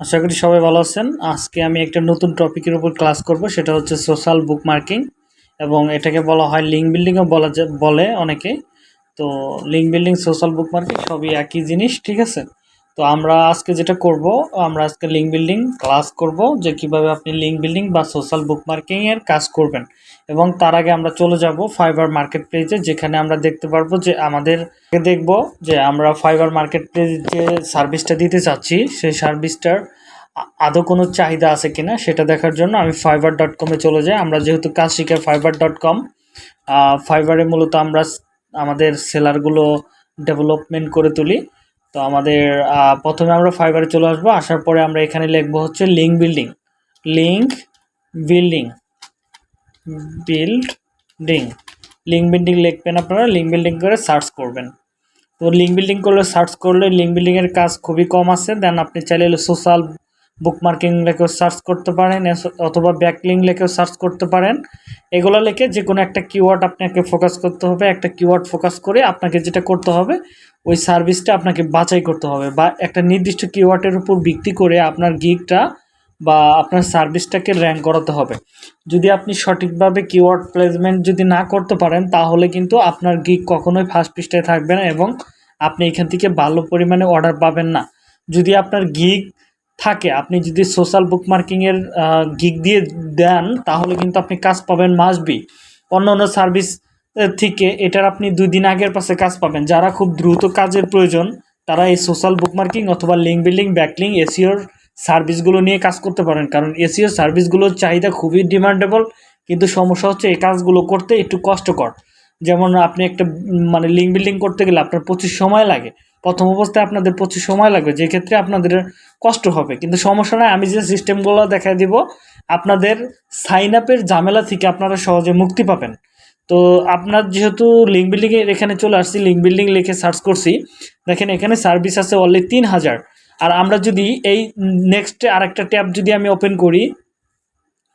আশা করি সবাই ভালো আছেন। আজকে আমি একটা নতুন টপিকের উপর ক্লাস করব, সেটা হচ্ছে সোশ্যাল বুক মার্কিং এবং এটাকে বলা হয় লিঙ্ক বিল্ডিংও বলা বলে অনেকে। তো link building, social bookmarking সবই একই জিনিস, ঠিক আছে? তো আমরা আজকে যেটা করব, আমরা আজকে লিঙ্ক বিল্ডিং ক্লাস করব, যে কীভাবে আপনি লিঙ্ক বিল্ডিং বা সোশ্যাল বুক মার্কিংয়ের কাজ করবেন। এবং তার আগে আমরা চলে যাব ফাইবার মার্কেট প্লেসে যেখানে আমরা দেখতে পারব যে আমাদের দেখব যে আমরা ফাইবার মার্কেট প্লেস যে সার্ভিসটা দিতে চাচ্ছি, সেই সার্ভিসটার আদৌ কোনো চাহিদা আছে কিনা, সেটা দেখার জন্য আমি ফাইবার ডট কমে চলে যাই। আমরা যেহেতু কাজ শিখে ফাইবার ডট কম ফাইবারে মূলত আমরা আমাদের সেলারগুলো ডেভেলপমেন্ট করে তুলি। তো আমাদের প্রথমে আমরা ফাইবারে চলে আসব। আসার পরে আমরা এখানে লিখব হচ্ছে link building link building building link building লিখবেন আপনারা লিঙ্ক বিল্ডিং করে সার্চ করবেন। তো লিঙ্ক বিল্ডিং করলে সার্চ করলে লিঙ্ক বিল্ডিংয়ের কাজ খুবই কম আছে। দেন আপনি চাইলে সোশ্যাল বুকমার্কিং লেখেও সার্চ করতে পারেন অথবা ব্যাকলিং লেখেও সার্চ করতে পারেন। এগুলো লিখে যে কোনো একটা কিওয়ার্ড আপনাকে ফোকাস করতে হবে। একটা কিওয়ার্ড ফোকাস করে আপনাকে যেটা করতে হবে ওই সার্ভিসটা আপনাকে বাছাই করতে হবে বা একটা নির্দিষ্ট কিওয়ার্ডের উপর ভিত্তি করে আপনার গিগটা বা আপনার সার্ভিসটাকে র্যাঙ্ক করাতে হবে। যদি আপনি সঠিকভাবে কিওয়ার্ড প্লেসমেন্ট যদি না করতে পারেন, তাহলে কিন্তু আপনার গিগ কখনোই ফার্স্ট পৃষ্ঠায় থাকবে না এবং আপনি এখান থেকে ভালো পরিমাণে অর্ডার পাবেন না। যদি আপনার গিগ থাকে, আপনি যদি সোশ্যাল বুক মার্কিংয়ের গিগ দিয়ে দেন, তাহলে কিন্তু আপনি কাজ পাবেন মাসবি অন্য অন্য সার্ভিস থেকে এটার আপনি দুই দিন আগের পাশে কাজ পাবেন। যারা খুব দ্রুত কাজের প্রয়োজন, তারা এই সোশ্যাল বুকমার্কিং অথবা লিঙ্ক বিল্ডিং ব্যাকলিং এসিওর সার্ভিসগুলো নিয়ে কাজ করতে পারেন। কারণ এসিওর সার্ভিসগুলোর চাহিদা খুবই ডিমান্ডেবল কিন্তু সমস্যা হচ্ছে এই কাজগুলো করতে একটু কষ্টকর। যেমন আপনি একটা মানে লিঙ্ক বিল্ডিং করতে গেলে আপনার প্রচুর সময় লাগে। প্রথম অবস্থায় আপনাদের প্রচুর সময় লাগবে, যে ক্ষেত্রে আপনাদের কষ্ট হবে। কিন্তু সমস্যা নয় আমি যে সিস্টেমগুলো দেখাই দিব, আপনাদের সাইন আপের ঝামেলা থেকে আপনারা সহজে মুক্তি পাবেন। তো আপনার যেহেতু লিঙ্ক বিল্ডিংয়ের এখানে চলে আসছি লিঙ্ক বিল্ডিং লিখে সার্চ করছি, দেখেন এখানে সার্ভিস আছে অনলি তিন হাজার। আর আমরা যদি এই নেক্সট আরেকটা ট্যাব যদি আমি ওপেন করি,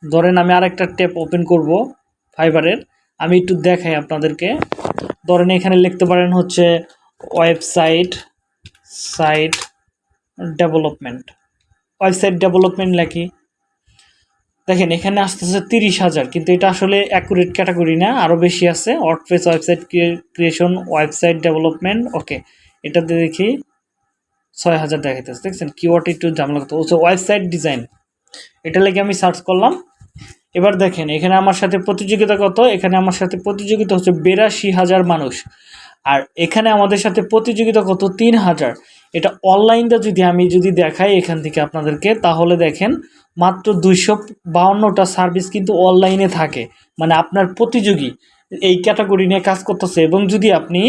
ধরেন আমি আরেকটা ট্যাব ওপেন করব ফাইবারের আমি একটু দেখাই আপনাদেরকে। ধরেন এখানে লিখতে পারেন হচ্ছে website site development website development লেখি। দেখেন, এখানে আসতে আসতেছে তিরিশ হাজার, কিন্তু এটা আসলে অ্যাকুরেট ক্যাটাগরি না আরও বেশি আছে। WordPress website creation website development okay এটাতে দেখি ছয় হাজার দেখাইতেছে, দেখছেন? কিওয়ার্ড একটু ঝামেলা করতে হচ্ছে ওয়েবসাইট ডিজাইন এটা লেগে আমি সার্চ করলাম। এবার দেখেন, এখানে আমার সাথে প্রতিযোগিতা কত? এখানে আমার সাথে প্রতিযোগিতা হচ্ছে বিরাশি হাজার মানুষ। আর এখানে আমাদের সাথে প্রতিযোগিতা কত? তিন হাজার। এটা অনলাইনটা যদি আমি যদি দেখাই এখান থেকে আপনাদেরকে, তাহলে দেখেন মাত্র দুইশো বাউন্নটা সার্ভিস কিন্তু অনলাইনে থাকে। মানে আপনার প্রতিযোগী এই ক্যাটাগরি নিয়ে কাজ করতেছে এবং যদি আপনি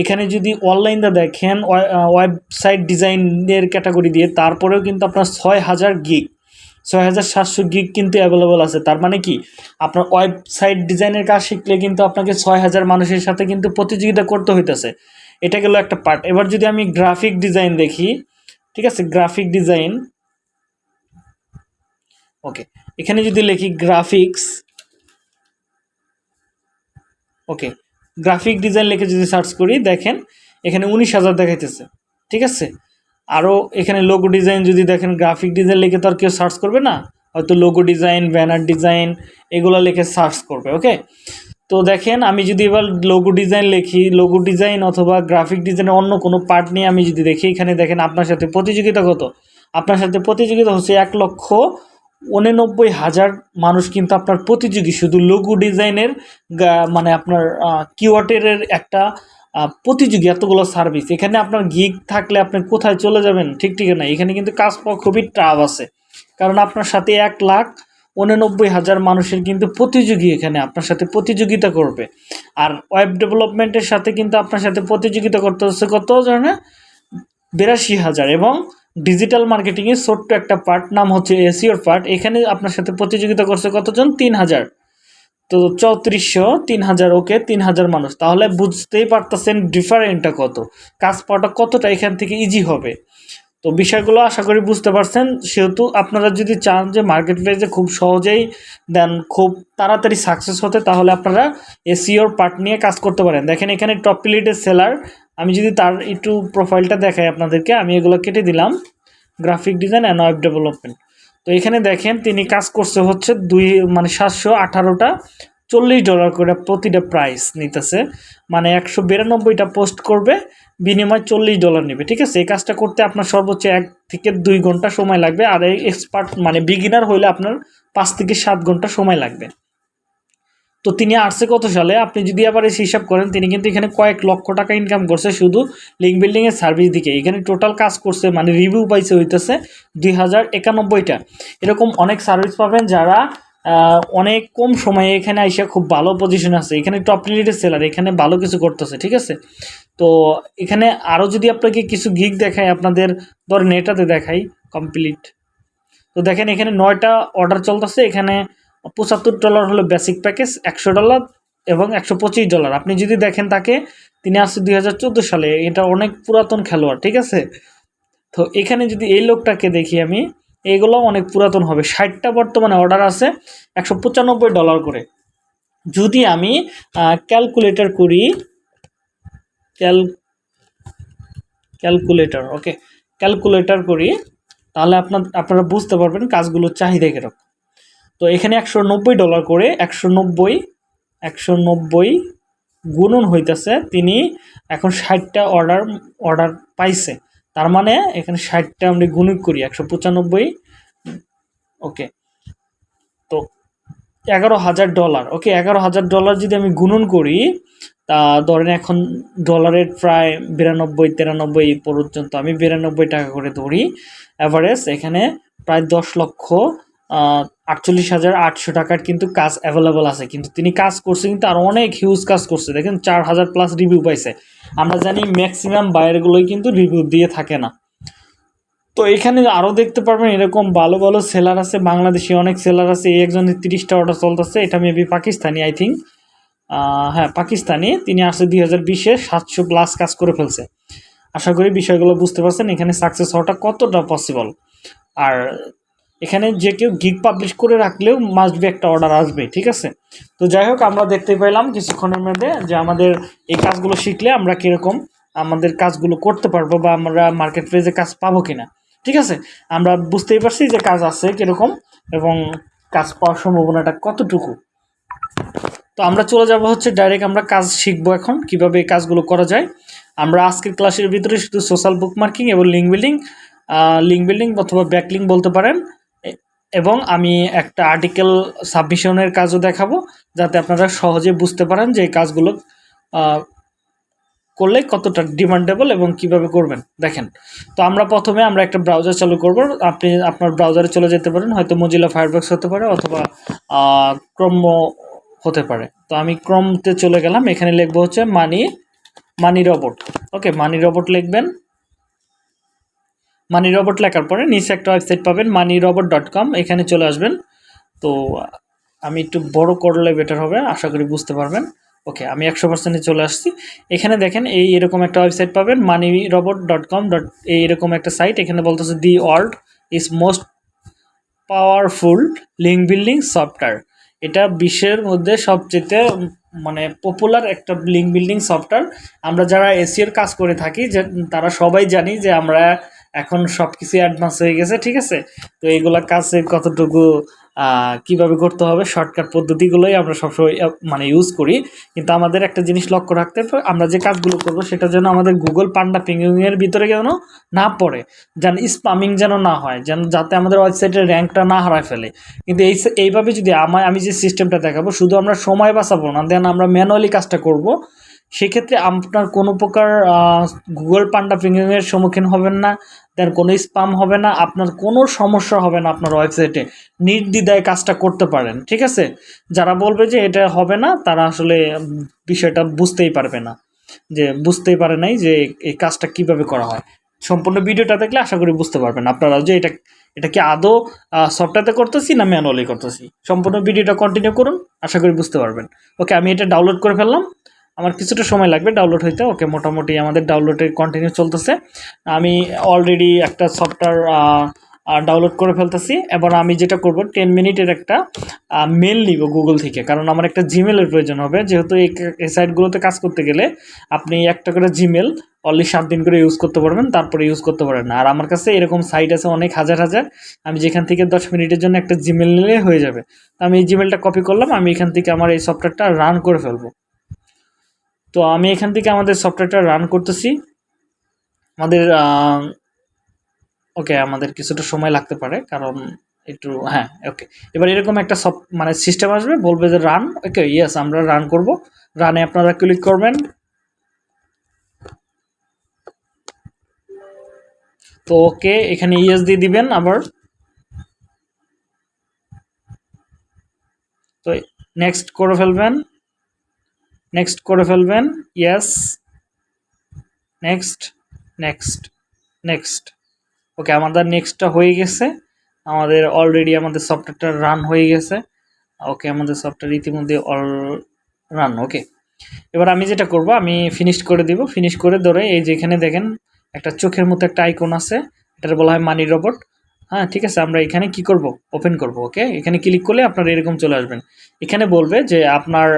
এখানে যদি অনলাইনটা দেখেন ওয়েবসাইট ডিজাইনের ক্যাটাগরি দিয়ে, তারপরেও কিন্তু আপনার ছয় হাজার গিগ ছয় হাজার সাতশো গিগ কিন্তু অ্যাভেলেবল আছে। তার মানে কি? আপনার ওয়েবসাইট ডিজাইনের কাজ শিখলে কিন্তু আপনাকে ছয় হাজার মানুষের সাথে কিন্তু প্রতিযোগিতা করতে হইতেছে। এটা গেল একটা পার্ট এবার যদি আমি গ্রাফিক ডিজাইন দেখি, ঠিক আছে? গ্রাফিক ডিজাইন ওকে এখানে যদি লিখি গ্রাফিক্স ওকে গ্রাফিক ডিজাইন লিখে যদি সার্চ করি, দেখেন, এখানে উনিশ হাজার দেখাইতেছে, ঠিক আছে? আরও এখানে লোগো ডিজাইন যদি দেখেন গ্রাফিক ডিজাইন লিখে তো আর কেউ সার্চ করবে না? হয়তো লোগো ডিজাইন ব্যানার ডিজাইন এগুলো লিখে সার্চ করবে ওকে তো দেখেন, আমি যদি এবার লোগো ডিজাইন লিখি লোগো ডিজাইন অথবা গ্রাফিক ডিজাইনের অন্য কোনো পার্ট নিয়ে আমি যদি দেখি, এখানে দেখেন আপনার সাথে প্রতিযোগিতা কত? আপনার সাথে প্রতিযোগিতা হচ্ছে এক লক্ষ উননব্বই হাজার মানুষ কিন্তু আপনার প্রতিযোগী। শুধু লঘু ডিজাইনের মানে আপনার কিওয়ার্ডের একটা প্রতিযোগী এতগুলো সার্ভিস এখানে আপনার গিগ থাকলে আপনি কোথায় চলে যাবেন ঠিক ঠিক না এখানে কিন্তু কাজ পাওয়া খুবই টাফ আছে। কারণ আপনার সাথে এক লাখ উননব্বই হাজার মানুষের কিন্তু প্রতিযোগী এখানে আপনার সাথে প্রতিযোগিতা করবে। আর ওয়েব ডেভেলপমেন্টের সাথে কিন্তু আপনার সাথে প্রতিযোগিতা করতে হচ্ছে কত জানে? বিরাশি হাজার এবং ডিজিটাল মার্কেটিংয়ের ছোট্ট একটা পার্ট নাম হচ্ছে এসিওর পার্ট এখানে আপনার সাথে প্রতিযোগিতা করছে কতজন? তিন হাজার। তো চৌত্রিশশো, তিন হাজার, ওকে, তিন হাজার মানুষ। তাহলে বুঝতেই পারতেছেন ডিফারেন্টটা কত। কাজ পাওয়াটা কতটা এখান থেকে ইজি হবে। তো বিষয়গুলো আশা করি বুঝতে পারছেন। সেহেতু আপনারা যদি চান যে মার্কেট প্লেসে খুব সহজেই দেন, খুব তাড়াতাড়ি সাকসেস হতে, তাহলে আপনারা এসিওর পার্ট নিয়ে কাজ করতে পারেন। দেখেন এখানে টপ প্লেটের সেলার আমি যদি তার একটু প্রোফাইলটা দেখাই আপনাদেরকে, আমি এগুলো কেটে দিলাম। Graphic design and web development তো এখানে দেখেন, তিনি কাজ করছে হচ্ছে দুই মানে সাতশো আঠারোটা চল্লিশ ডলার করে প্রতিটা প্রাইস নিতেছে। মানে একশো বিরানব্বইটা পোস্ট করবে, বিনিময় চল্লিশ ডলার নেবে, ঠিক আছে? এই কাজটা করতে আপনার সর্বোচ্চ এক থেকে দুই ঘণ্টা সময় লাগবে, আর এই এক্সপার্ট মানে বিগিনার হইলে আপনার পাঁচ থেকে সাত ঘণ্টা সময় লাগবে। তো তিনি আসছে কত সালে? আপনি যদি আবার এসে হিসাব করেন, তিনি কিন্তু এখানে কয়েক লক্ষ টাকা ইনকাম করছে শুধু লিঙ্ক বিল্ডিংয়ের সার্ভিস দিকে। এখানে টোটাল কাজ করছে মানে রিভিউ পাইছে হইতেছে দুই হাজার একানব্বইটা। এরকম অনেক সার্ভিস পাবেন যারা অনেক কম সময়ে এখানে আইসা খুব ভালো পজিশন আছে। এখানে টপ লিডের সেলার এখানে ভালো কিছু করতেছে, ঠিক আছে? তো এখানে আরও যদি আপনাকে কিছু গিগ দেখায় আপনাদের ধর নেটাতে দেখাই কমপ্লিট তো দেখেন এখানে নয়টা অর্ডার চলতেছে, এখানে পঁচাত্তর ডলার হলো বেসিক প্যাকেজ একশো ডলার এবং একশো পঁচিশ ডলার আপনি যদি দেখেন তাকে, তিনি আসছে দুই হাজার চোদ্দ সালে, এটা অনেক পুরাতন খেলোয়াড়, ঠিক আছে? তো এখানে যদি এই লোকটাকে দেখি আমি এগুলো অনেক পুরাতন হবে। ষাটটা বর্তমানে অর্ডার আছে, একশো পঁচানব্বই ডলার করে। যদি আমি ক্যালকুলেটর করি ক্যাল ক্যালকুলেটর ওকে ক্যালকুলেটর করি, তাহলে আপনার, আপনারা বুঝতে পারবেন কাজগুলোর চাহিদা কীরকম। তো এখানে একশো নব্বই ডলার করে একশো নব্বই একশো নব্বই গুণন হইতেছে, তিনি এখন ষাটটা অর্ডার অর্ডার পাইছে। তার মানে এখানে ষাটটা আমরা গুণিক করি, একশো পঁচানব্বই। ওকে। তো এগারো হাজার ডলার। ওকে, এগারো হাজার ডলার যদি আমি গুণন করি, তা ধরেন এখন ডলারের প্রায় বিরানব্বই, তিরানব্বই পর্যন্ত আমি বিরানব্বই টাকা করে ধরি। অ্যাভারেজ এখানে প্রায় দশ লক্ষ আটচল্লিশ হাজার আটশো টাকার কিন্তু কাজ অ্যাভেলেবল আছে। কিন্তু তিনি কাজ করছে, কিন্তু আর অনেক হিউজ কাজ করছে। দেখেন, চার হাজার প্লাস রিভিউ পাইছে। আমরা জানি ম্যাক্সিমাম বায়ারগুলোই কিন্তু রিভিউ দিয়ে থাকে না। তো এখানে আরও দেখতে পারবেন, এরকম ভালো ভালো সেলার আছে। বাংলাদেশি অনেক সেলার আছে। এই একজনের তিরিশটা অর্ডার চলতেছে। এটা মেবি পাকিস্তানি আই থিঙ্ক হ্যাঁ পাকিস্তানি। তিনি আসছে দুই হাজার বিশে, সাতশো প্লাস কাজ করে ফেলছে। আশা করি বিষয়গুলো বুঝতে পারছেন। এখানে সাকসেস হওয়াটা কতটা পসিবল আর এখানে যে কেউ গিগ পাবলিশ করে রাখলেও মাস্ট বি একটা অর্ডার আসবে, ঠিক আছে? তো যাই হোক, আমরা দেখতে পেলাম কিছুক্ষণের মধ্যে যে আমাদের এই কাজগুলো শিখলে আমরা কীরকম আমাদের কাজগুলো করতে পারব বা আমরা মার্কেট প্লেসে কাজ পাবো কিনা, ঠিক আছে? আমরা বুঝতেই পারছি যে কাজ আছে কীরকম এবং কাজ পাওয়ার সম্ভাবনাটা কতটুকু। তো আমরা চলে যাব হচ্ছে ডাইরেক্ট আমরা কাজ শিখব এখন, কীভাবে এই কাজগুলো করা যায়। আমরা আজকের ক্লাসের ভিতরে শুধু সোশ্যাল বুক মার্কিং এবং লিঙ্ক বিল্ডিং লিঙ্ক বিল্ডিং অথবা ব্যাকলিং বলতে পারেন। এবং আমি একটা আর্টিকেল সাবমিশনের কাজও দেখাবো, যাতে আপনারা সহজে বুঝতে পারেন যে এই কাজগুলো করলে কতটা ডিমান্ডেবল এবং কীভাবে করবেন। দেখেন, তো আমরা প্রথমে আমরা একটা ব্রাউজার চালু করব। আপনি আপনার ব্রাউজারে চলে যেতে পারেন, হয়তো মজিলা ফায়ারবক্স হতে পারে অথবা ক্রম হতে পারে। তো আমি ক্রমতে চলে গেলাম, এখানে লিখব হচ্ছে মানি মানি রবট ওকে মানি রবট লিখবেন। মানি রবট লেখার পরে নিচে একটা ওয়েবসাইট পাবেন মানি রবট ডট কম এখানে চলে আসবেন। তো আমি একটু বড় করলে বেটার হবে, আশা করি বুঝতে পারবেন। ওকে, আমি একশো পার্সেন্টে চলে আসছি। এখানে দেখেন এই এরকম একটা ওয়েবসাইট পাবেন Money Robot dot com dot এই এরকম একটা সাইট এখানে বলতেছে the world is most powerful link building software এটা বিশ্বের মধ্যে সবচেয়ে মানে পপুলার একটা লিঙ্ক বিল্ডিং সফটওয়্যার আমরা যারা এসিওর কাজ করে থাকি, যে তারা সবাই জানি যে আমরা এখন সব কিছু অ্যাডভান্স হয়ে গেছে, ঠিক আছে? তো এইগুলা কাজে কতটুকু কীভাবে করতে হবে শর্টকাট পদ্ধতিগুলোই আমরা সবসময় মানে ইউজ করি। কিন্তু আমাদের একটা জিনিস লক্ষ্য রাখতে হবে, আমরা যে কাজগুলো করব সেটা যেন আমাদের গুগল পান্ডা পিঙ্গিংয়ের ভিতরে যেন না পড়ে, যেন স্পামিং যেন না হয়, যেন যাতে আমাদের ওয়েবসাইটের র্যাঙ্কটা না হারায় ফেলে। কিন্তু এই এইভাবে যদি আমার আমি যে সিস্টেমটা দেখাবো, শুধু আমরা সময় বাঁচাবো না, দেন আমরা ম্যানুয়ালি কাজটা করব সেক্ষেত্রে আপনার কোনো প্রকার গুগল পান্ডা পিঙ্গিংয়ের সম্মুখীন হবেন না, দেন কোনো স্পাম হবে না, আপনার কোনো সমস্যা হবে না আপনার ওয়েবসাইটে। নির্দ্বিধায় কাজটা করতে পারেন, ঠিক আছে? যারা বলবে যে এটা হবে না, তারা আসলে বিষয়টা বুঝতেই পারবে না। যে বুঝতেই পারে নাই যে এই কাজটা কীভাবে করা হয়। সম্পূর্ণ ভিডিওটা দেখলে আশা করি বুঝতে পারবেন। আপনারা যে এটা এটা কি আদৌ সফটওয়্যারতে করতেছি না ম্যানুয়ালি করতেছি? সম্পূর্ণ ভিডিওটা কন্টিনিউ করুন, আশা করি বুঝতে পারবেন। ওকে আমি এটা ডাউনলোড করে ফেললাম। আমার কিছুটা সময় লাগবে ডাউনলোড হইতে। ওকে, মোটামুটি আমাদের ডাউনলোডের কন্টিনিউ চলতেছে। আমি অলরেডি একটা সফটওয়্যার ডাউনলোড করে ফেলতেছি। এবার আমি যেটা করব টেন মিনিটের একটা মেল নিব গুগল থেকে। কারণ আমার একটা জিমেলের প্রয়োজন হবে। যেহেতু এই সাইটগুলোতে কাজ করতে গেলে আপনি একটা করে জিমেল অনলি সাত দিন করে ইউজ করতে পারবেন, তারপরে ইউজ করতে পারবেন না। আর আমার কাছে এরকম সাইট আছে অনেক, হাজার হাজার। আমি যেখান থেকে দশ মিনিটের জন্য একটা জিমেল নিলে হয়ে যাবে। তো আমি এই জিমেলটা কপি করলাম। আমি এখান থেকে আমার এই সফটওয়্যারটা রান করে ফেলব। তো আমি এখান থেকে আমাদের সফটওয়্যারটা রান করতেছি। আমাদের ওকে আমাদের কিছুটা সময় লাগতে পারে, কারণ একটু হ্যাঁ ওকে এবার এরকম একটা সব মানে সিস্টেম আসবে, বলবে যে রান ওকে ইয়েস আমরা রান করব। রানে আপনারা ক্লিক করবেন। তো ওকে এখানে ইয়েস দিয়ে দিবেন আবার। তো নেক্সট করে ফেলবেন। নেক্সট করে ফেলবেন yes next next next okay আমাদের নেক্সটটা হয়ে গেছে। আমাদের অলরেডি আমাদের সফটওয়্যারটা রান হয়ে গেছে। ওকে আমাদের সফটওয়্যার ইতিমধ্যে অল রান ওকে এবার আমি যেটা করব, আমি ফিনিশ করে দিব। ফিনিশ করে ধরে এই যে এখানে দেখেন, একটা চোখের মতো একটা আইকন আছে। এটার বলা হয় মানি রোবট হ্যাঁ ঠিক আছে, আমরা এখানে কি করব? ওপেন করব ওকে এখানে ক্লিক করলে আপনারা এরকম চলে আসবেন। এখানে বলবে যে আপনার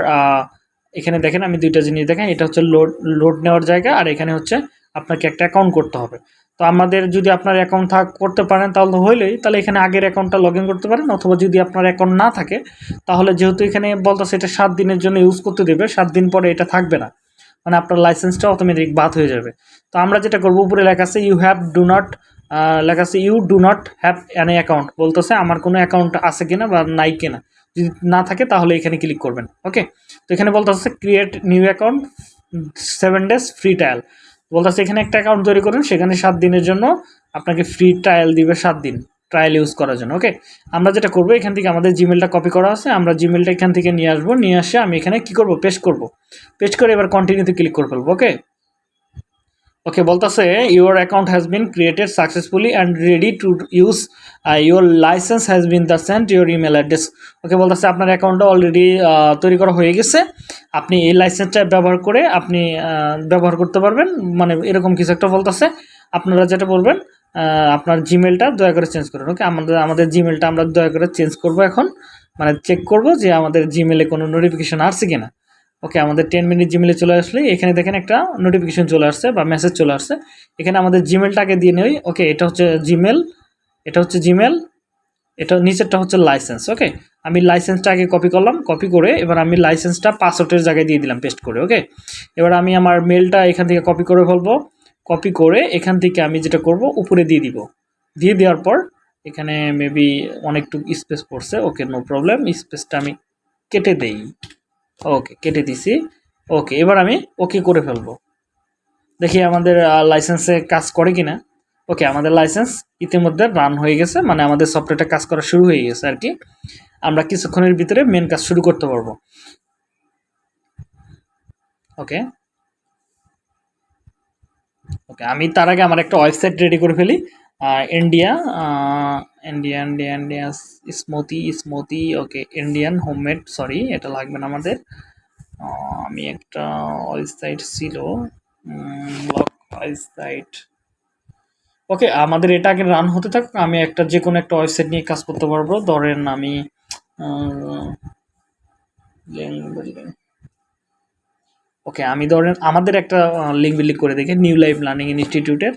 এখানে দেখেন আমি দুইটা জিনিস দেখেন এটা হচ্ছে লোড লোড নেওয়ার জায়গা আর এখানে হচ্ছে আপনাকে একটা অ্যাকাউন্ট করতে হবে। তো আমাদের যদি আপনার অ্যাকাউন্ট থাক, করতে পারেন তাহলে হইলেই, তাহলে এখানে আগের অ্যাকাউন্টটা লগ করতে পারেন অথবা যদি আপনার অ্যাকাউন্ট না থাকে, তাহলে যেহেতু এখানে বলতেছে এটা সাত দিনের জন্য ইউজ করতে দেবে, সাত দিন পরে এটা থাকবে না। মানে আপনার লাইসেন্সটা অটোমেটিক বাদ হয়ে যাবে। তো আমরা যেটা করব, উপরে লেখা আছে ইউ হ্যাভ ডু নট লেখা আছে you do not have an account বলতেছে, আমার কোনো অ্যাকাউন্ট আছে কিনা বা নাই কিনা? যদি না থাকে, তাহলে এখানে ক্লিক করবেন ওকে তো এখানে বলতেছে create new account seven days free trial বলতেছে এখানে একটা অ্যাকাউন্ট তৈরি করুন, সেখানে সাত দিনের জন্য আপনাকে ফ্রি ট্রায়াল দিবে সাত দিন ট্রায়াল ইউজ করার জন্য ওকে আমরা যেটা করব, এখান থেকে আমাদের জিমেলটা কপি করা আছে, আমরা জিমেলটা এখান থেকে নিয়ে আসব, নিয়ে আসে আমি এখানে কি করব পেস্ট করব। পেস্ট করে এবার কন্টিনিউতে ক্লিক করে ফেলব ওকে ওকে বলতেছে your account has been created successfully and ready to use your licence has been the sent your email address okay বলতেছে আপনার অ্যাকাউন্টটা অলরেডি তৈরি করা হয়ে গেছে। আপনি এই লাইসেন্সটা ব্যবহার করে আপনি ব্যবহার করতে পারবেন। মানে এরকম কিছু একটা বলতেছে আপনারা যেটা বলবেন আপনার জিমেলটা দয়া করে চেঞ্জ করুন। ওকে আমাদের আমাদের জিমেলটা আমরা দয়া করে চেঞ্জ করব এখন। মানে চেক করব যে আমাদের জিমেলে কোনো নোটিফিকেশন আসছে কিনা। ওকে, আমাদের টেন মিনিট জিমেলে চলে আসলে এখানে দেখেন একটা নোটিফিকেশন চলে আসছে বা মেসেজ চলে আসছে। এখানে আমাদের জিমেলটাকে দিয়ে নেই। ওকে, এটা হচ্ছে জিমেল এটা হচ্ছে জিমেল এটা নিচেরটা হচ্ছে লাইসেন্স ওকে? আমি লাইসেন্সটা আগে কপি করলাম কপি করে এবার আমি লাইসেন্সটা পাসওয়ার্ডের জায়গায় দিয়ে দিলাম পেস্ট করে, ওকে? এবার আমি আমার মেলটা এখান থেকে কপি করে ফেলব। কপি করে এখান থেকে আমি যেটা করব, উপরে দিয়ে দিব। দিয়ে দেওয়ার পর এখানে মেবি অনেকটুকু স্পেস পড়ছে, ওকে নো প্রবলেম স্পেসটা আমি কেটে দেই। ওকে কেটে দিছি। ওকে এবার আমি ওকে করে ফেলব। দেখি আমাদের লাইসেন্সে কাজ করে কিনা। ওকে আমাদের লাইসেন্স ইতিমধ্যে রান হয়ে গেছে মানে আমাদের সফটওয়্যারটা কাজ করা শুরু হয়ে গেছে আর কি। আমরা কিছুক্ষণের ভিতরে মেন কাজ শুরু করতে পারব। ওকে ওকে আমি তার আগে আমার একটা ওয়েবসাইট রেডি করে ফেলি। India India India India smoothie smoothie okay Indian homemade sorry এটা লাগবে না আমাদের। আমি একটা ওয়েবসাইট ছিল ব্লক ওয়েবসাইট ওকে আমাদের এটা আগে রান হতে থাক, আমি একটা যে কোনো একটা ওয়েবসাইট নিয়ে কাজ করতে পারব। ধরেন আমি ওকে আমি। ধরেন আমাদের একটা লিঙ্ক বিল্ডিং করে দেখি নিউ লাইফ লার্নিং ইনস্টিটিউটের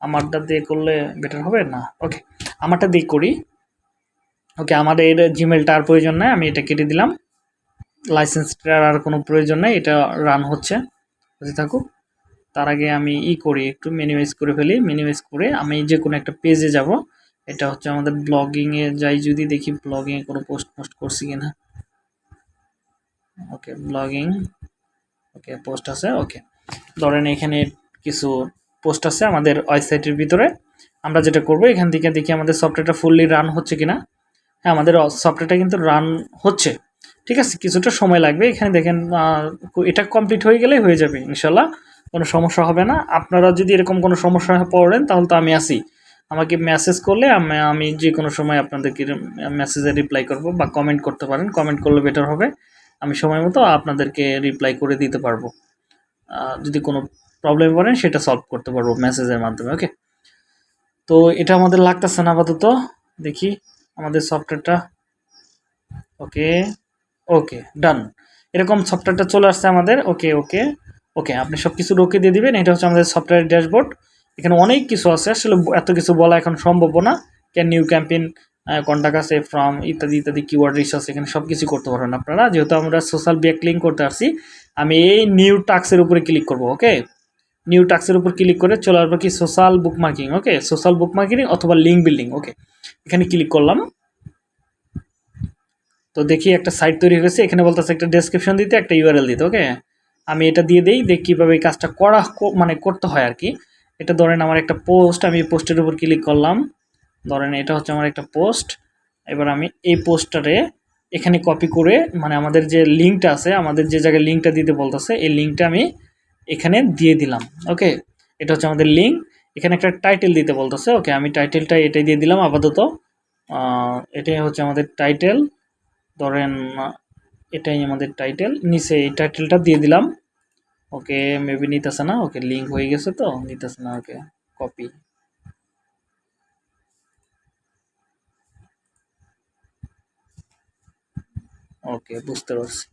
আমারটা দিয়ে করলে বেটার হবে? না। ওকে আমারটা দিয়ে করি। ওকে আমাদের জিমেলটা আর প্রয়োজন নেই, আমি এটা কেটে দিলাম। লাইসেন্সটার আর কোনো প্রয়োজন নেই, এটা রান হচ্ছে। বুঝে থাকুক তার আগে আমি ই করি, একটু মিনিমাইজ করে ফেলি। মিনিমাইজ করে আমি যে কোনো একটা পেজে যাব। এটা হচ্ছে আমাদের ব্লগিংয়ে যাই যদি দেখি ব্লগিংয়ে কোনো পোস্ট পোস্ট করছি কিনা। ওকে ব্লগিং ওকে পোস্ট আছে। ওকে ধরেন এখানে কিছু পোস্ট আছে আমাদের ওয়েবসাইটের ভিতরে। আমরা যেটা করব, এখান থেকে দেখি আমাদের সফটওয়্যারটা ফুললি রান হচ্ছে কিনা। হ্যাঁ আমাদের সফটওয়্যারটা কিন্তু রান হচ্ছে। ঠিক আছে, কিছুটা সময় লাগবে। এখানে দেখেন এটা কমপ্লিট হয়ে গেলেই হয়ে যাবে ইনশাল্লাহ কোনো সমস্যা হবে না। আপনারা যদি এরকম কোনো সমস্যা পড়েন, তাহলে তো আমি আসি আমাকে মেসেজ করলে আমি যে কোনো সময় আপনাদেরকে মেসেজে রিপ্লাই করব বা কমেন্ট করতে পারেন। কমেন্ট করলে বেটার হবে। আমি সময় মতো আপনাদেরকে রিপ্লাই করে দিতে পারব। যদি কোনো প্রবলেম পড়েন সেটা সলভ করতে পারব মেসেজের মাধ্যমে ওকে তো এটা আমাদের লাগতেছে না আপাতত, দেখি আমাদের সফটওয়্যারটা ওকে ওকে ডান এরকম সফটওয়্যারটা চলে আসছে আমাদের ওকে ওকে ওকে আপনি সব কিছু ওকে দিয়ে দিবেন, এটা হচ্ছে আমাদের সফটওয়্যার ড্যাশবোর্ড এখানে অনেক কিছু আছে, আসলে এত কিছু বলা এখন সম্ভব না। ক্যান নিউ ক্যাম্পেইন কন্টাক্ট আছে ফ্রম ইত্যাদি ইত্যাদি কিওয়ার্ড রিসার্চ এখানে সব কিছু করতে পারবেন আপনারা। যেহেতু আমরা সোশ্যাল ব্যাকলিং করতে আসছি, আমি এই নিউ টাক্সের উপরে ক্লিক করব ওকে নিউ টাক্সের উপর ক্লিক করে চলে আসব কি social bookmarking okay social bookmarking অথবা লিঙ্ক বিল্ডিং ওকে এখানে ক্লিক করলাম। তো দেখি একটা সাইট তৈরি হয়ে গেছে, এখানে বলতেছে একটা ডেসক্রিপশন দিতে, একটা ইউআরএল দিতে ওকে আমি এটা দিয়ে দিই দেখ কীভাবে এই কাজটা করা মানে করতে হয় আর কি। এটা ধরেন আমার একটা পোস্ট আমি পোস্টের উপর ক্লিক করলাম। ধরেন এটা হচ্ছে আমার একটা পোস্ট এবার আমি এই পোস্টারে এখানে কপি করে মানে আমাদের যে লিঙ্কটা আছে, আমাদের যে জায়গায় লিঙ্কটা দিতে বলতেছে, এই লিঙ্কটা আমি এখানে দিয়ে দিলাম, ওকে? এটা হচ্ছে আমাদের লিঙ্ক এখানে একটা টাইটেল দিতে বলতেছে, ওকে? আমি টাইটেলটা এটাই দিয়ে দিলাম আপাতত। এটাই হচ্ছে আমাদের টাইটেল ধরেন, এটাই আমাদের টাইটেল নিচে এই টাইটেলটা দিয়ে দিলাম, ওকে? মেবি নিতেছে না, ওকে? লিঙ্ক হয়ে গেছে তো, নিতেছে না, ওকে? কপি ওকে, বুঝতে পারছি।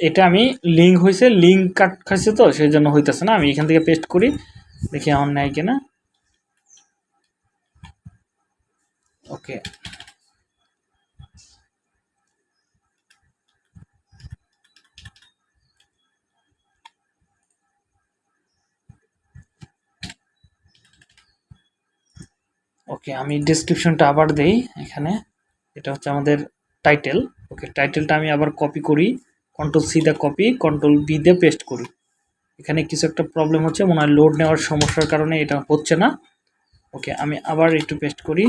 এটা আমি লিঙ্ক হয়েছে লিঙ্ক কাট খাইছে তো সেই জন্য হইতেছে না। আমি এখান থেকে পেস্ট করি, দেখি আমার নেয় কিনা। ওকে ওকে আমি ডিসক্রিপশনটা আবার দেই এখানে। এটা হচ্ছে আমাদের টাইটেল ওকে টাইটেলটা আমি আবার কপি করি। Control C the copy control V দিয়ে পেস্ট করি। এখানে কিছু একটা প্রবলেম হচ্ছে, মনে হয় লোড নেওয়ার সমস্যার কারণে এটা হচ্ছে না। ওকে আমি আবার একটু পেস্ট করি।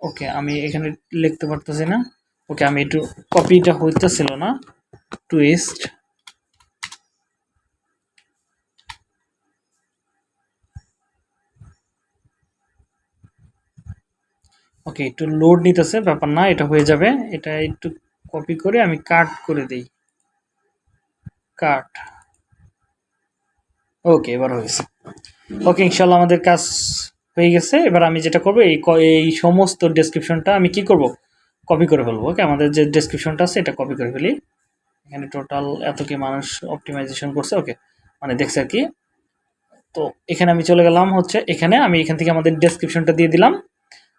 ওকে আমি এখানে লিখতে পারতেছি না। ওকে আমি একটু কপিটা হইতেছিল না। টুইস্ট ওকে, একটু লোড নিতেছে, ব্যাপার না, এটা হয়ে যাবে। এটা একটু কপি করে আমি কাট করে দিই। কাট ওকে এবার হয়েছে ওকে ইনশাল্লাহ আমাদের কাজ হয়ে গেছে। এবার আমি যেটা করব, এই এই সমস্ত ডেসক্রিপশনটা আমি কি করব? কপি করে ফেলব। ওকে আমাদের যে ডেসক্রিপশনটা আছে, এটা কপি করে ফেলি। এখানে টোটাল এত কি মানুষ অপটিমাইজেশন করছে। ওকে মানে দেখছে আর কি। তো এখানে আমি চলে গেলাম হচ্ছে, এখানে আমি এখান থেকে আমাদের ডেসক্রিপশনটা দিয়ে দিলাম।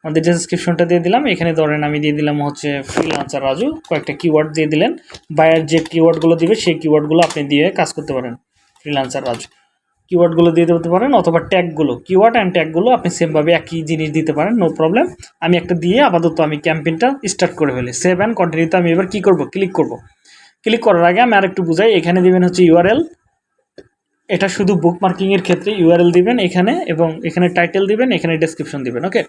আমাদের ডেসক্রিপশনটা দিয়ে দিলাম, এখানে ধরেন আমি দিয়ে দিলাম হচ্ছে ফ্রিলান্সার রাজু, কয়েকটা কিওয়ার্ড দিয়ে দিলেন। বায়ার যে কিওয়ার্ডগুলো দিবে, সেই কিওয়ার্ডগুলো আপনি দিয়ে কাজ করতে পারেন ফ্রিলান্সার রাজু। কিওয়ার্ডগুলো দিয়ে দিতে পারেন অথবা ট্যাগগুলো কিওয়ার্ড অ্যান্ড ট্যাগগুলো আপনি সেমভাবে একই জিনিস দিতে পারেন নো প্রবলেম আমি একটা দিয়ে আপাতত আমি ক্যাম্পেইনটা স্টার্ট করে ফেলি। সেভ অ্যান্ড কন্টিনিউতে আমি এবার কী করব? ক্লিক করব। ক্লিক করার আগে আমি আরেকটু বুঝাই, এখানে দেবেন হচ্ছে ইউআরএল এটা শুধু বুক মার্কিংয়ের ক্ষেত্রে ইউআরএল দিবেন এখানে এবং এখানে টাইটেল দিবেন, এখানে ডেসক্রিপশন দিবেন ওকে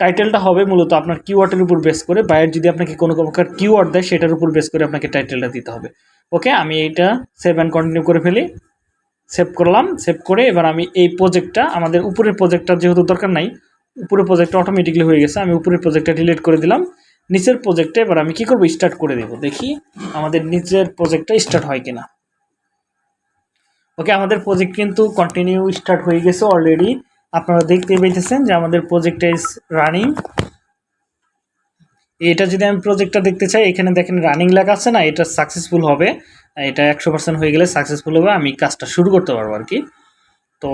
টাইটেলটা হবে মূলত আপনার কিওয়ার্ডের উপর বেস করে বায়ার যদি আপনাকে কোনো প্রকার কিওয়ার্ড দেয়, সেটার উপর বেস করে আপনাকে টাইটেলটা দিতে হবে। ওকে আমি এইটা সেভ অ্যান্ড কন্টিনিউ করে ফেলি। সেভ করলাম সেভ করে এবার আমি এই প্রজেক্টটা আমাদের উপরের প্রজেক্টটা যেহেতু দরকার নাই, উপরের প্রজেক্টটা অটোমেটিকলি হয়ে গেছে, আমি উপরের প্রজেক্টটা ডিলিট করে দিলাম। নিচের প্রজেক্টে এবার আমি কি করব? স্টার্ট করে দেব। দেখি আমাদের নিচের প্রজেক্টটা স্টার্ট হয় কিনা। ওকে আমাদের প্রজেক্ট কিন্তু কন্টিনিউ স্টার্ট হয়ে গেছে অলরেডি আপনারা দেখতে পেয়েছেন যে আমাদের প্রজেক্টটা ইজ রানিং এটা যদি আমি প্রজেক্টটা দেখতে চাই, এখানে দেখেন রানিং লেখা আছে না, এটা সাকসেসফুল হবে। এটা একশো পার্সেন্ট হয়ে গেলে সাকসেসফুল হবে, আমি কাজটা শুরু করতে পারব আর কি। তো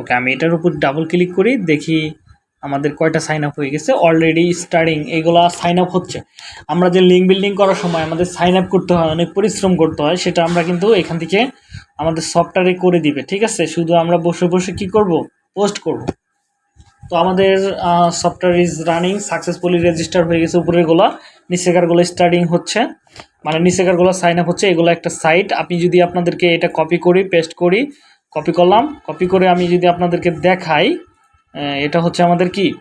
ওকে, আমি এটার উপর ডাবল ক্লিক করি, দেখি আমাদের কয়টা সাইন আপ হয়ে গেছে? অলরেডি স্টার্টিং এগুলো সাইন আপ হচ্ছে। আমরা যে লিঙ্ক বিল্ডিং করার সময় আমাদের সাইন আপ করতে হয়, অনেক পরিশ্রম করতে হয়, সেটা আমরা কিন্তু এখান থেকে আমাদের সফটওয়্যারে করে দিবে, ঠিক আছে? শুধু আমরা বসে বসে কি করব? পোস্ট করব। তো আমাদের software is running successfully register হয়ে গেছে উপরেরগুলো নিচেকারগুলো স্টার্টিং হচ্ছে। মানে নিচেকারগুলো সাইন আপ হচ্ছে, এগুলো একটা সাইট আপনি যদি আপনাদেরকে এটা কপি করি পেস্ট করি কপি করলাম কপি করে আমি যদি আপনাদেরকে দেখাই এটা হচ্ছে আমাদের কি?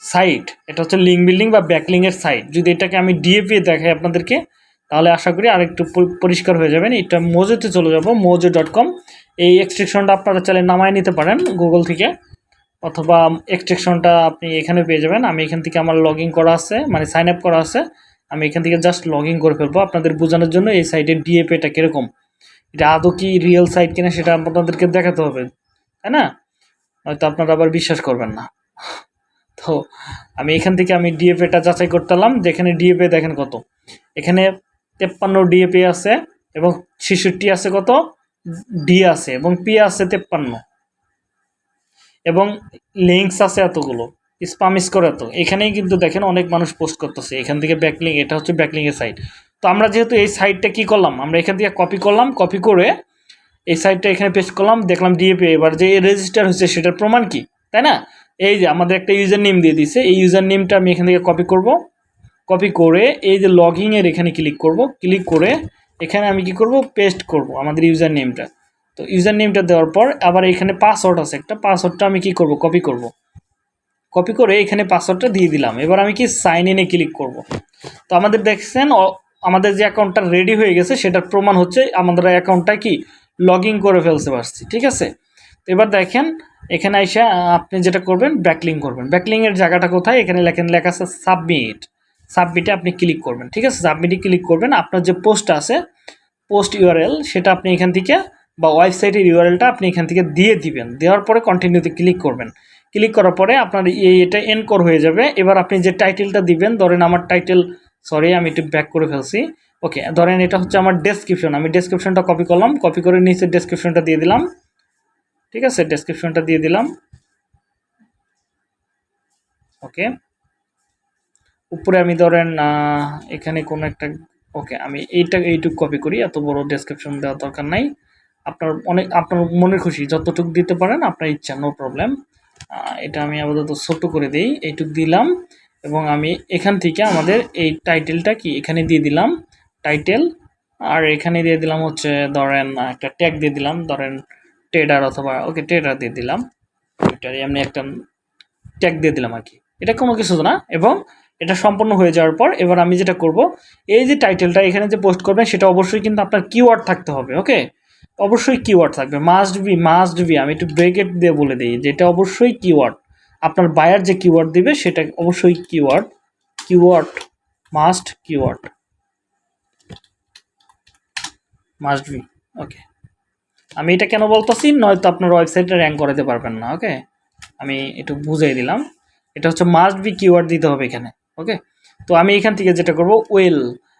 সাইট এটা হচ্ছে লিঙ্ক বিল্ডিং বা ব্যাকলিংয়ের সাইট যদি এটাকে আমি ডিএপি দেখাই আপনাদেরকে, তাহলে আশা করি আরেকটু পরি- পরিষ্কার হয়ে যাবেন। এটা মোজোতে চলে যাব মোজো ডট কম এই এক্সট্রিকশনটা আপনারা চাইলে নামায় নিতে পারেন গুগল থেকে, অথবা এক্সট্রিকশনটা আপনি এখানে পেয়ে যাবেন। আমি এখান থেকে আমার লগ করা আছে মানে সাইন আপ করা আছে। আমি এখান থেকে জাস্ট লগ করে ফেলব। আপনাদের বোঝানোর জন্য এই সাইটের ডিএপিটা কীরকম? এটা আদৌ কি রিয়েল সাইট কিনা সেটা আপনাদেরকে দেখাতে হবে, তাই না? হয়তো আপনারা আবার বিশ্বাস করবেন না। তো আমি এখান থেকে আমি ডিএপিটা যাচাই করতেলাম যেখানে ডিএপি দেখেন কত। এখানে তেপ্পান্ন ডিএপি আছে এবং ছেষট্টি আছে কত? ডি আছে এবং পি আছে তেপ্পান্ন। এবং লিঙ্কস আছে এতগুলো। স্পাম স্কোর এত। এখানেই কিন্তু দেখেন অনেক মানুষ পোস্ট করতেছে। এখান থেকে ব্যাকলিং এটা হচ্ছে ব্যাকলিংয়ের সাইট তো আমরা যেহেতু এই সাইটটা কি করলাম? আমরা এখান থেকে কপি করলাম কপি করে এই সাইডটা এখানে পেস্ট করলাম, দেখলাম ডিএপি এবার যে রেজিস্টার হয়েছে সেটার প্রমাণ কি? তাই না? এই যে আমাদের একটা ইউজার নেম দিয়ে দিছে এই ইউজার নেমটা আমি এখান থেকে কপি করব। কপি করে এই যে লগ লগইনের এখানে ক্লিক করব। ক্লিক করে এখানে আমি কি করব? পেস্ট করব আমাদের ইউজার নেমটা তো ইউজার নেমটা দেওয়ার পর আবার এখানে পাসওয়ার্ড আছে একটা পাসওয়ার্ডটা আমি কি করব? কপি করব। কপি করে এখানে পাসওয়ার্ডটা দিয়ে দিলাম। এবার আমি কি সাইন ইনে ক্লিক করব? তো আমাদের দেখছেন আমাদের যে অ্যাকাউন্টটা রেডি হয়ে গেছে, সেটার প্রমাণ হচ্ছে আমাদের অ্যাকাউন্টটা কি? লগ করে ফেলতে পারছি ঠিক আছে? তো এবার দেখেন, এখানে এসে আপনি যেটা করবেন ব্যাকলিং করবেন। ব্যাকলিংয়ের জায়গাটা কোথায়? এখানে লেখেন, লেখা আছে সাবমিট সাবমিটে আপনি ক্লিক করবেন, ঠিক আছে? সাবমিটে ক্লিক করবেন, আপনার যে পোস্ট আছে পোস্ট ইউআরএল সেটা আপনি এখান থেকে বা ওয়েবসাইটের ইউআরএলটা আপনি এখান থেকে দিয়ে দিবেন। দেওয়ার পরে কন্টিনিউতে ক্লিক করবেন। ক্লিক করার পরে আপনার এটা এনকোর হয়ে যাবে। এবার আপনি যে টাইটেলটা দিবেন, ধরেন আমার টাইটেল সরি আমি একটু ব্যাক করে ফেলছি। ওকে ধরেন এটা হচ্ছে আমার ডেসক্রিপশন আমি ডেসক্রিপশনটা কপি করলাম কপি করে নিচে ডেসক্রিপশনটা দিয়ে দিলাম। ঠিক আছে ডেসক্রিপশনটা দিয়ে দিলাম। ওকে উপরে আমি ধরেন এখানে কোনো একটা ওকে আমি এইটা, এইটুক কপি করি, এত বড় ডেসক্রিপশন দেওয়ার দরকার নাই। আপনার অনেক, আপনার মনের খুশি, যতটুকু দিতে পারেন, আপনার ইচ্ছা নো প্রবলেম এটা আমি আপাতত ছোট করে দিই, এইটুক দিলাম। এবং আমি এখান থেকে আমাদের এই টাইটেলটা কি, এখানে দিয়ে দিলাম। টাইটেল আর এখানে দিয়ে দিলাম হচ্ছে ধরেন একটা ট্যাগ দিয়ে দিলাম, ধরেন ট্রেডার অথবা ওকে ট্রেডার দিয়ে দিলাম। এটার এমনি একটা ট্যাগ দিয়ে দিলাম আর কি। এটা কোনো কিছু না, এবং এটা সম্পন্ন হয়ে যাওয়ার পর এবার আমি যেটা করব, এই যে টাইটেলটা এখানে যে পোস্ট করবেন, সেটা অবশ্যই কিন্তু আপনার কিওয়ার্ড থাকতে হবে ওকে অবশ্যই কিওয়ার্ড থাকবে মাস্ট বি মাস্ট বি আমি একটু ব্রেকেট দিয়ে বলে দিই, যেটা অবশ্যই কিওয়ার্ড আপনার বায়ার যে কিওয়ার্ড দিবে, সেটা অবশ্যই keyword keyword must keyword must be okay আমি এটা কেন বলতেছি? নয়তো আপনার ওয়েবসাইটে র্যাঙ্ক করাতে পারবেন না ওকে আমি একটু বুঝাই দিলাম। এটা হচ্ছে মাস্ট বি কিওয়ার্ড দিতে হবে এখানে ওকে তো আমি এখান থেকে যেটা করব ওয়েল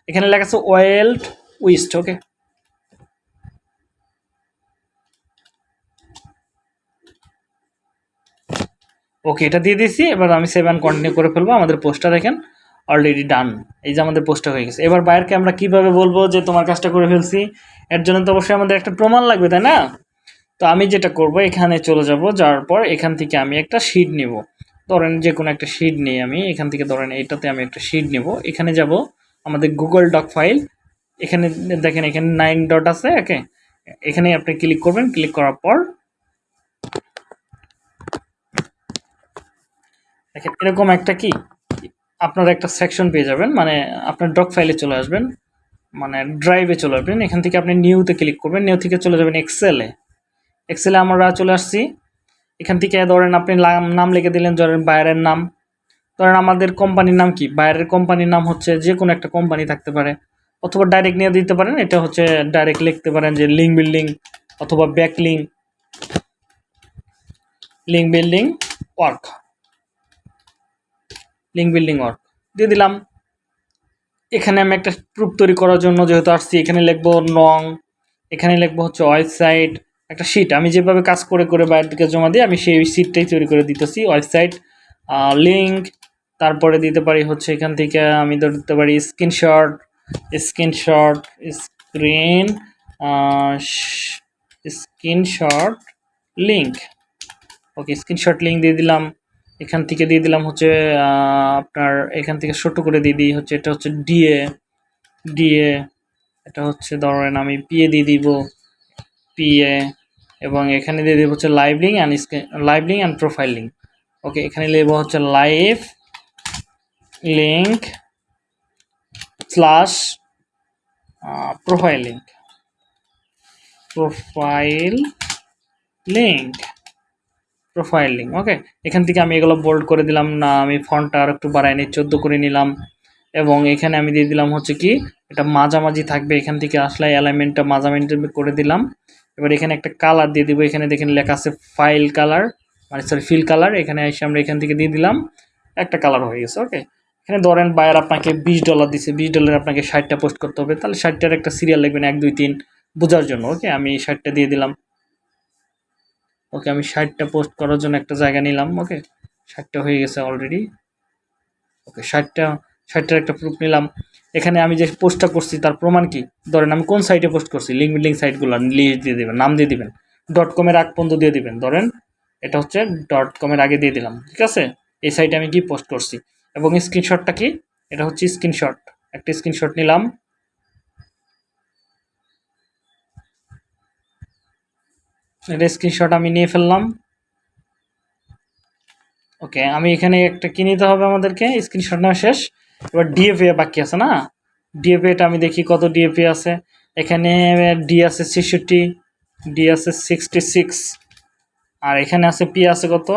এখানে লেখা আছে ওয়েল্ড উইস্ট ওকে ওকে এটা দিয়ে দিয়েছি এবার আমি সেভেন কন্টিনিউ করে ফেলব। আমাদের পোস্টটা দেখেন। অলরেডি ডান এই যে আমাদের পোস্টটা হয়ে গেছে। এবার বাইরকে আমরা কীভাবে বলব যে তোমার কাজটা করে ফেলছি? এর জন্য তো অবশ্যই আমাদের একটা প্রমাণ লাগবে, তাই না? তো আমি যেটা করব, এখানে চলে যাব, যাওয়ার পর এখান থেকে আমি একটা শিট নেব। ধরেন যে কোনো একটা শিট নিই আমি, এখান থেকে ধরেন এইটাতে আমি একটা শিট নেব। এখানে যাব, আমাদের গুগল ডক ফাইল এখানে দেখেন এখানে নাইন ডট আছে ওকে এখানে আপনি ক্লিক করবেন ক্লিক করার পর দেখেন এরকম একটা কি? আপনারা একটা সেকশন পেয়ে যাবেন মানে আপনার ডক ফাইলে চলে আসবেন মানে ড্রাইভে চলে আসবেন, এখান থেকে আপনি নিউতে ক্লিক করবেন নিউ থেকে চলে যাবেন এক্সেলে এক্সেলে আমরা চলে আসছি। এখান থেকে ধরেন আপনি নাম লিখে দিলেন, ধরেন বাইরের নাম। ধরেন আমাদের কোম্পানির নাম কি? বাইরের কোম্পানির নাম হচ্ছে যে কোনো একটা কোম্পানি থাকতে পারে। অথবা ডাইরেক্ট নিয়ে দিতে পারেন, এটা হচ্ছে ডাইরেক্ট লিখতে পারেন যে লিঙ্ক বিল্ডিং অথবা backlink link building work link building work দিয়ে দিলাম। এখানে আমি একটা প্রুফ তৈরি করার জন্য যেহেতু আসছি, এখানে লিখব নং, এখানে লিখব হচ্ছে ওয়েবসাইট একটা শিট আমি যেভাবে কাজ করে করে বাইরের দিকে জমা দিই, আমি সেই শিটটাই তৈরি করে দিতেছি ওয়েবসাইট লিঙ্ক তারপরে দিতে পারি হচ্ছে এখান থেকে আমি দিতে পারি screenshot screenshot screen screenshot link okay screenshot link দিয়ে দিলাম। এখান থেকে দিয়ে দিলাম হচ্ছে আপনার এখান থেকে ছোট করে দিয়ে দিই, হচ্ছে এটা হচ্ছে ডিএ ডিএ এটা হচ্ছে ধরেন আমি পিএ দিয়ে দিব পিএ এবং এখানে দিয়ে দেবো হচ্ছে live link and live link and profile link okay এখানে নেব হচ্ছে live link slash profile link profile link profile okay এখান থেকে আমি এগুলো বোল্ড করে দিলাম, না, আমি ফন্টটা আর একটু বাড়াই নিই, চোদ্দ করে নিলাম। এবং এখানে আমি দিয়ে দিলাম হচ্ছে কি, এটা মাঝামাঝি থাকবে, এখান থেকে আসলে অ্যালাইনমেন্টটা মাঝামাঝি করে দিলাম। এবার এখানে একটা কালার দিয়ে দিব, এখানে দেখেন লেখা আছে ফাইল কালার মানে সরি ফিল কালার এখানে এসে আমরা এখান থেকে দিয়ে দিলাম, একটা কালার হয়ে গেছে ওকে এখানে ধরেন বায়ার আপনাকে বিশ ডলার দিছে, বিশ ডলার আপনাকে ষাটটা পোস্ট করতে হবে, তাহলে ষাটটার একটা সিরিয়াল লিখবেন, এক, দুই, তিন, বোঝার জন্য ওকে আমি ষাটটা দিয়ে দিলাম। ওকে আমি ষাটটা পোস্ট করার জন্য একটা জায়গা নিলাম, ওকে? ষাটটা হয়ে গেছে অলরেডি ওকে, ষাটটা, ষাটটার একটা প্রুফ নিলাম। এখানে আমি যে পোস্টটা করছি, তার প্রমাণ কি? ধরেন আমি কোন সাইটে পোস্ট করছি? লিঙ্ক বিল্ডিং সাইটগুলো লিস্ট দিয়ে দেবেন, নাম দিয়ে দিবেন। ডট কমের আগ পর্যন্ত দিয়ে দিবেন। ধরেন, এটা হচ্ছে ডট কমের আগে দিয়ে দিলাম, ঠিক আছে? এই সাইটে আমি কি পোস্ট করছি? এবং স্ক্রিনশটটা কি? এটা হচ্ছে স্ক্রিনশট একটা স্ক্রিনশট নিলাম। এটা স্ক্রিনশট আমি নিয়ে ফেললাম। ওকে আমি এখানে একটা কি নিতে হবে আমাদেরকে? স্ক্রিনশট নেওয়া শেষ। এবার ডিএফএ বাকি আছে না? ডিএফএটা আমি দেখি কত ডিএফএ আছে। এখানে ডি আছে ছেষট্টি ডি আছে সিক্সটি সিক্স আর এখানে আছে পি আছে কত?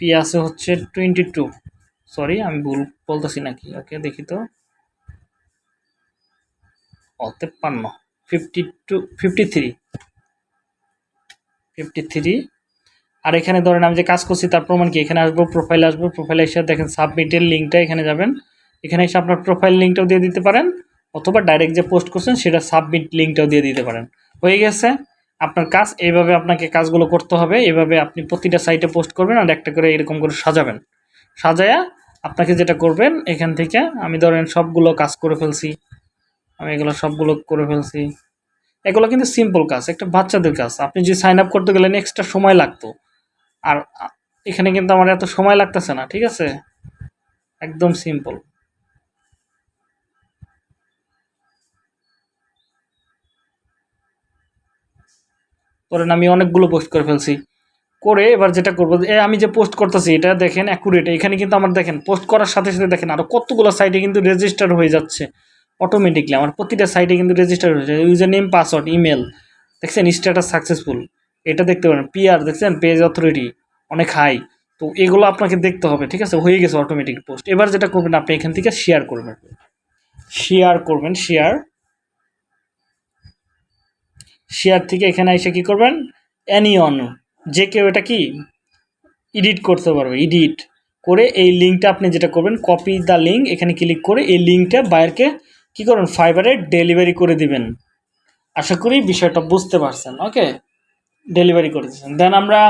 পি আছে হচ্ছে টোয়েন্টি টু সরি আমি ভুল বলতেছি নাকি? ওকে দেখি তো। ও তেপ্পান্ন fifty two fifty three fifty three আর এখানে ধরেন আমি যে কাজ করছি, তার প্রমাণ কি? এখানে আসব প্রোফাইল আসব প্রোফাইলে এসে দেখেন সাবমিটের লিঙ্কটা এখানে যাবেন। এখানে এসে আপনার প্রোফাইল লিঙ্কটাও দিয়ে দিতে পারেন, অথবা ডাইরেক্ট যে পোস্ট করছেন, সেটা সাবমিট লিঙ্কটাও দিয়ে দিতে পারেন। হয়ে গেছে। আপনার কাজ, এইভাবে আপনাকে কাজগুলো করতে হবে। এভাবে আপনি প্রতিটা সাইটে পোস্ট করবেন আর একটা করে এরকম করে সাজাবেন। সাজায়া আপনাকে যেটা করবেন, এখান থেকে আমি ধরেন সবগুলো কাজ করে ফেলছি। আমি এগুলো সবগুলো করে ফেলছি। এগুলো কিন্তু সিম্পল কাজ, একটা বাচ্চাদের কাজ। আপনি যে সাইন আপ করতে গেলেন এক্সট্রা সময় লাগতো। আর এখানে কিন্তু আমার এত সময় লাগতেছে না, ঠিক আছে? একদম সিম্পল ধরেন আমি অনেকগুলো পোস্ট করে ফেলছি। করে এবার যেটা করব আমি যে পোস্ট করতেছি, এটা দেখেন অ্যাকুরেট এখানে কিন্তু আমার দেখেন পোস্ট করার সাথে সাথে দেখেন আরও কতগুলো সাইটে কিন্তু রেজিস্টার হয়ে যাচ্ছে। অটোমেটিকলি আমার প্রতিটা সাইটে কিন্তু রেজিস্টার হয়েছে ইউজার নেম পাসওয়ার্ড ইমেল দেখছেন স্ট্যাটাস সাকসেসফুল এটা দেখতে পারেন। পিআর দেখছেন? পেজ অথরিটি অনেক হাই তো এগুলো আপনাকে দেখতে হবে, ঠিক আছে? হয়ে গেছে অটোমেটিক পোস্ট এবার যেটা করবেন, আপনি এখান থেকে শেয়ার করবেন। শেয়ার করবেন শেয়ার শেয়ার থেকে এখানে এসে কি করবেন? অ্যানিয়ন যে কেউ এটা কি? এডিট করতে পারবে এডিট করে এই লিঙ্কটা আপনি যেটা করবেন কপি দ্য লিঙ্ক এখানে ক্লিক করে এই লিঙ্কটা বায়ারকে কি করবেন ফাইবারে ডেলিভারি করে দিবেন। আশা করি বিষয়টা বুঝতে পারছেন ওকে ডেলিভারি করে দিচ্ছেন দেন আমরা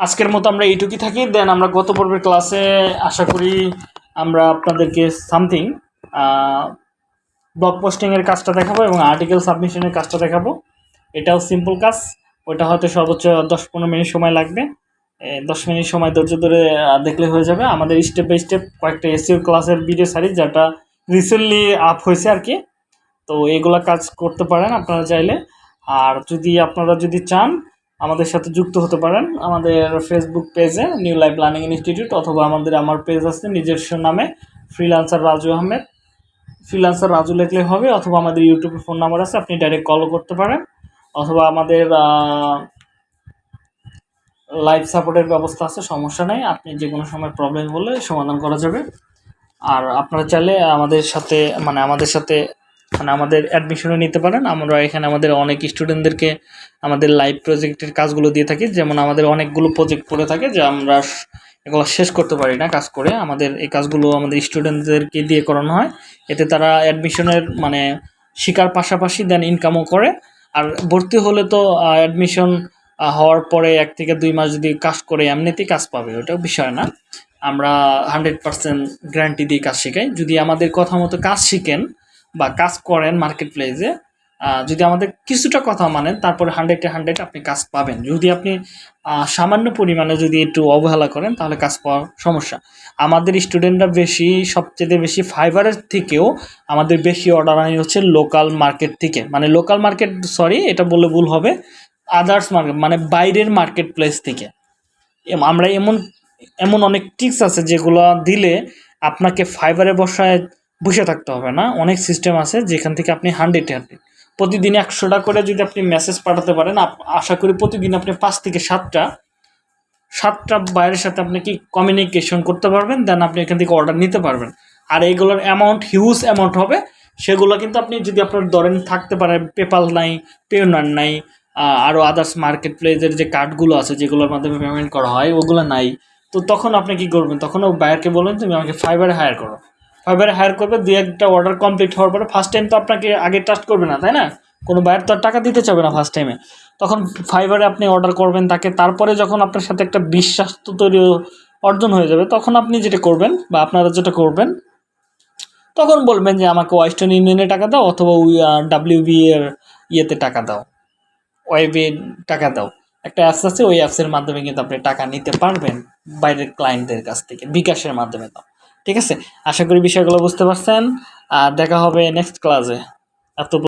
আজকের মতো আমরা এইটুকুই থাকি। দেন আমরা গত পর্বের ক্লাসে আশা করি আমরা আপনাদেরকে সামথিং ব্লগ পোস্টিংয়ের কাজটা দেখাবো এবং আর্টিকেল সাবমিশনের কাজটা দেখাবো। এটাও সিম্পল কাজ। ওইটা হয়তো সর্বোচ্চ দশ পনেরো মিনিট সময় লাগবে। দশ মিনিট সময় ধৈর্য ধরে দেখলে হয়ে যাবে। আমাদের স্টেপ বাই স্টেপ কয়েকটা এসিও ক্লাসের ভিডিও সারি যেটা রিসেন্টলি আপ হয়েছে আর কি তো এইগুলা কাজ করতে পারেন আপনারা চাইলে। আর যদি আপনারা যদি চান, আমাদের সাথে যুক্ত হতে পারেন আমাদের ফেসবুক পেজে নিউ লাইফ লার্নিং ইনস্টিটিউট অথবা আমাদের, আমার পেজ আছে নিজস্ব নামে ফ্রিলান্সার রাজু আহমেদ ফ্রিলান্সার রাজু লিখলে হবে, অথবা আমাদের ইউটিউবে ফোন নাম্বার আছে, আপনি ডাইরেক্ট কলও করতে পারেন। অথবা আমাদের লাইভ সাপোর্টের ব্যবস্থা আছে, সমস্যা নেই। আপনি যে কোনো সময় প্রবলেম বললে সমাধান করা যাবে। আর আপনারা চাইলে আমাদের সাথে মানে আমাদের সাথে মানে আমাদের অ্যাডমিশনও নিতে পারেন। আমরা এখানে আমাদের অনেক স্টুডেন্টদেরকে আমাদের লাইভ প্রজেক্টের কাজগুলো দিয়ে থাকি। যেমন আমাদের অনেকগুলো প্রজেক্ট পড়ে থাকে যে আমরা এগুলো শেষ করতে পারি না কাজ করে। আমাদের এই কাজগুলো আমাদের স্টুডেন্টদেরকে দিয়ে করানো হয়। এতে তারা অ্যাডমিশনের মানে শিকার পাশাপাশি দেন ইনকামও করে। আর ভর্তি হলে তো অ্যাডমিশন হওয়ার পরে এক থেকে দুই মাস যদি কাজ করে, এমনিতেই কাজ পাবে। ওটাও বিষয় না। আমরা হান্ড্রেড পার্সেন্ট গ্যারান্টি দিয়ে কাজ শেখাই। যদি আমাদের কথা মতো কাজ শিখেন বা কাজ করেন মার্কেট প্লেসে যদি আমাদের কিছুটা কথা মানেন, তারপরে হান্ড্রেডে হান্ড্রেড আপনি কাজ পাবেন। যদি আপনি সামান্য পরিমাণে যদি একটু অবহেলা করেন, তাহলে কাজ পাওয়ার সমস্যা। আমাদের স্টুডেন্টরা বেশি, সবচেয়ে বেশি ফাইবারের থেকেও আমাদের বেশি অর্ডার আনি হচ্ছে লোকাল মার্কেট থেকে। মানে লোকাল মার্কেট সরি এটা বললে ভুল হবে আদার্স মার্কেট মানে বাইরের মার্কেট প্লেস থেকে আমরা এমন এমন অনেক টিপস আছে যেগুলো দিলে আপনাকে ফাইবারে বসায় বসে থাকতে হবে না। অনেক সিস্টেম আছে যেখান থেকে আপনি হান্ড্রেড হান্ড্রেড প্রতিদিন একশোটা করে যদি আপনি মেসেজ পাঠাতে পারেন আশা করি প্রতিদিন আপনি পাঁচ থেকে সাতটা সাতটা বাইরের সাথে আপনি কি কমিউনিকেশন করতে পারবেন দেন আপনি এখান থেকে অর্ডার নিতে পারবেন। আর এইগুলোর অ্যামাউন্ট হিউজ অ্যামাউন্ট হবে, সেগুলো কিন্তু আপনি যদি আপনার ধরেন থাকতে পারেন পেপাল নাই পেওনার নাই আরও আদার্স মার্কেট প্লেসের যে কার্ডগুলো আছে যেগুলোর মাধ্যমে পেমেন্ট করা হয়, ওগুলো নাই। তো তখন আপনি কি করবেন? তখন বায়ারকে বলবেন তুমি আমাকে ফাইবারে হায়ার করো। ফাইবারে হায়ার করবে দু একটা অর্ডার কমপ্লিট হওয়ার পরে ফার্স্ট টাইম তো আপনাকে আগে ট্রাস্ট করবে না, তাই না? কোনো বায়ার তো আর টাকা দিতে চাবে না ফার্স্ট টাইমে তখন ফাইবারে আপনি অর্ডার করবেন তাকে, তারপরে যখন আপনার সাথে একটা বিশ্বাস তো তৈরি অর্জন হয়ে যাবে, তখন আপনি যেটা করবেন বা আপনারা যেটা করবেন, তখন বলবেন যে আমাকে ওয়েস্টার্ন ইউনিয়নে টাকা দাও অথবা ডাব্লিউবি এর ইয়েতে টাকা দাও ওয়েবে টাকা দাও। একটা অ্যাপস আছে, ওই অ্যাপসের মাধ্যমে কিন্তু আপনি টাকা নিতে পারবেন বাইরের ক্লায়েন্টদের কাছ থেকে, বিকাশের মাধ্যমে তো। ঠিক আছে? আশা করি বিষয়গুলো বুঝতে পারছেন। আর দেখা হবে নেক্সট ক্লাসে এত